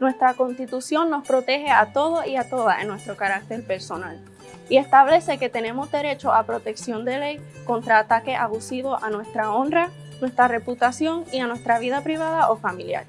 Nuestra Constitución nos protege a todos y a todas en nuestro carácter personal y establece que tenemos derecho a protección de ley contra ataques abusivos a nuestra honra, nuestra reputación y a nuestra vida privada o familiar.